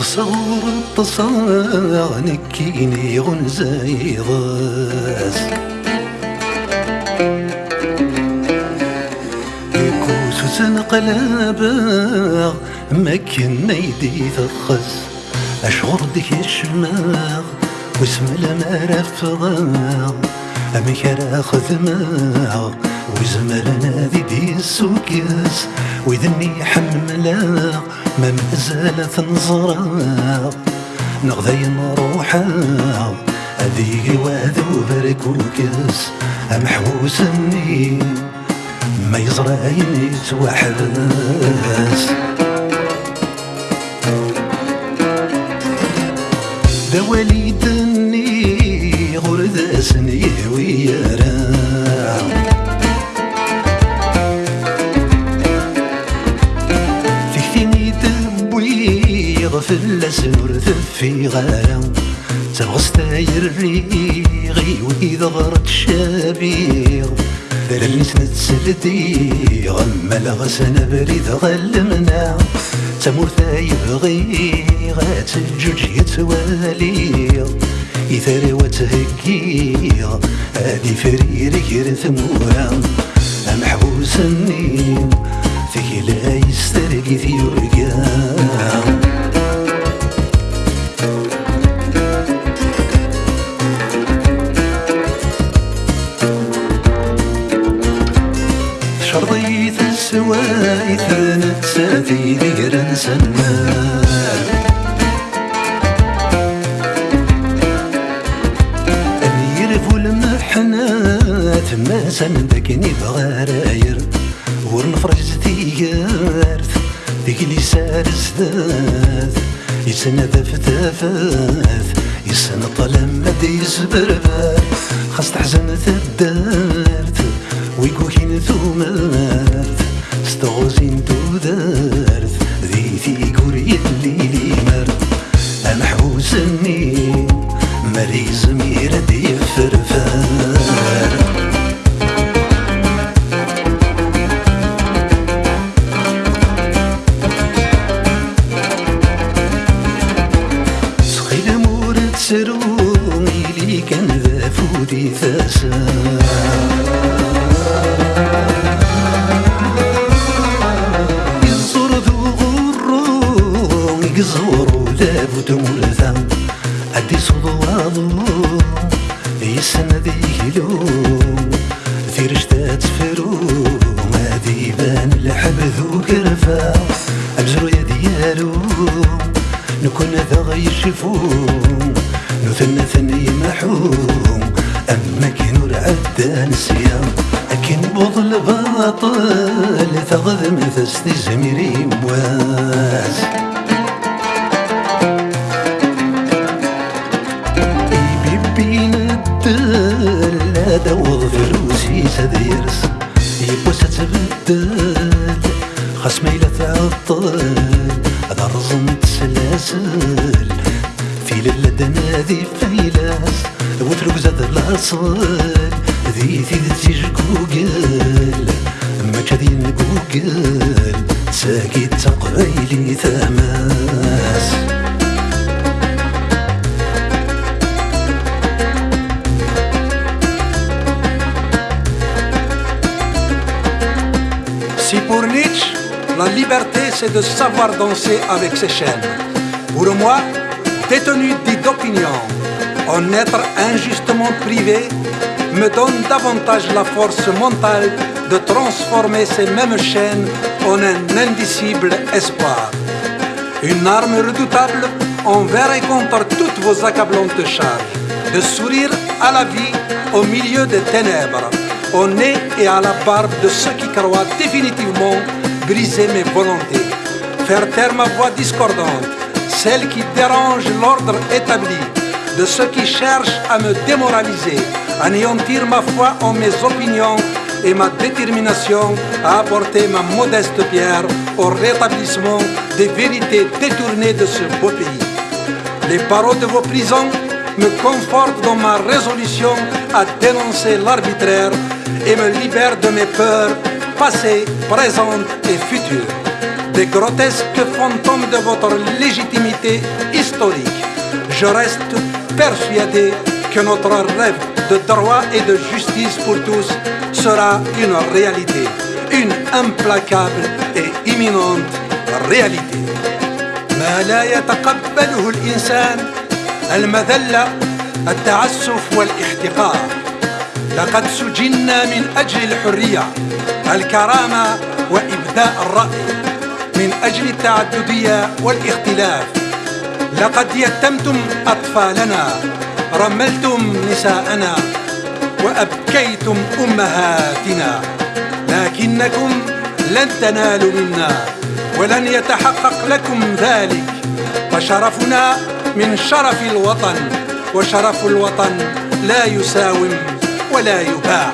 تصور التصاغ نكيني غنزاي ضاس كوسوس نقلابا ما كنا يدي ثخس أشغر ديك الشماغ واسم المرا فغاغ أمك راخذ ماغ وزمرنا ذي دي السوكيس وذني حملا ما مازال تنظرا نغذي نروحا هذي بركوكس محوس مني ما يزرعين يتوحبس في الأسنور في غارة تغص تاير ريغي وإذا غرت شابيغ ذلني سنتسلدي غم الغسن بريد غلمنا تمور يبغي غات الجوج يتوالي إثار وتهكي هادي فريري غير ثمورا محبوس فيك لا يسترقي في يرقام شرطيت السوايث نتساتي ذكر سنان يرفو المحنات ما سندكني بغراير ورنفرج تيارث ذيك اللي سارس ذات يسند فتافات يسن طلم مدي يسبربات خاص تحزن تدارت ويكوكين ثومات ستغوزين تودارت ذي ثيقور يلي لي مر المحبوس النيم مريز ميرد يفرفار سخيل مورد سرومي لي كان ذا فودي ثاسا يسن ذيلو في رشتات فرو ما ديبان الحب كرفا أبزرو يا ديالو نكون ذا غير شفوم نثنى ثني محوم أما كنور عدان سيام أكن بضل باطل تغذ مثستي زميري مواز تبدل خصمي لا تعطل هذا رزم تسلاسل في للدنا ذي فيلاس وترك زاد الأصل. ذي ذي جوجل ما كذين جوجل ساكي تقريلي ثماس liberté c'est de savoir danser avec ses chaînes, pour moi, détenu dit d'opinion, en être injustement privé me donne davantage la force mentale de transformer ces mêmes chaînes en un indicible espoir. Une arme redoutable envers et contre toutes vos accablantes charges, de sourire à la vie au milieu des ténèbres, au nez et à la barbe de ceux qui croient définitivement briser mes volontés, faire taire ma voix discordante, celle qui dérange l'ordre établi, de ceux qui cherchent à me démoraliser, anéantir ma foi en mes opinions et ma détermination à apporter ma modeste pierre au rétablissement des vérités détournées de ce beau pays. Les paroles de vos prisons me confortent dans ma résolution à dénoncer l'arbitraire et me libèrent de mes peurs passées, présentes et futures. des grotesques fantômes de votre légitimité historique. Je reste persuadé que notre rêve de droit et de justice pour tous sera une réalité, une implacable et imminente réalité. ما لا يتقبله الإنسان المذلة التعسف والاحتقار لقد سجنا من أجل الحرية الكرامة وإبداء الرأي من أجل التعددية والاختلاف. لقد يتمتم أطفالنا رملتم نساءنا وأبكيتم أمهاتنا. لكنكم لن تنالوا منا ولن يتحقق لكم ذلك. فشرفنا من شرف الوطن وشرف الوطن لا يساوم ولا يباع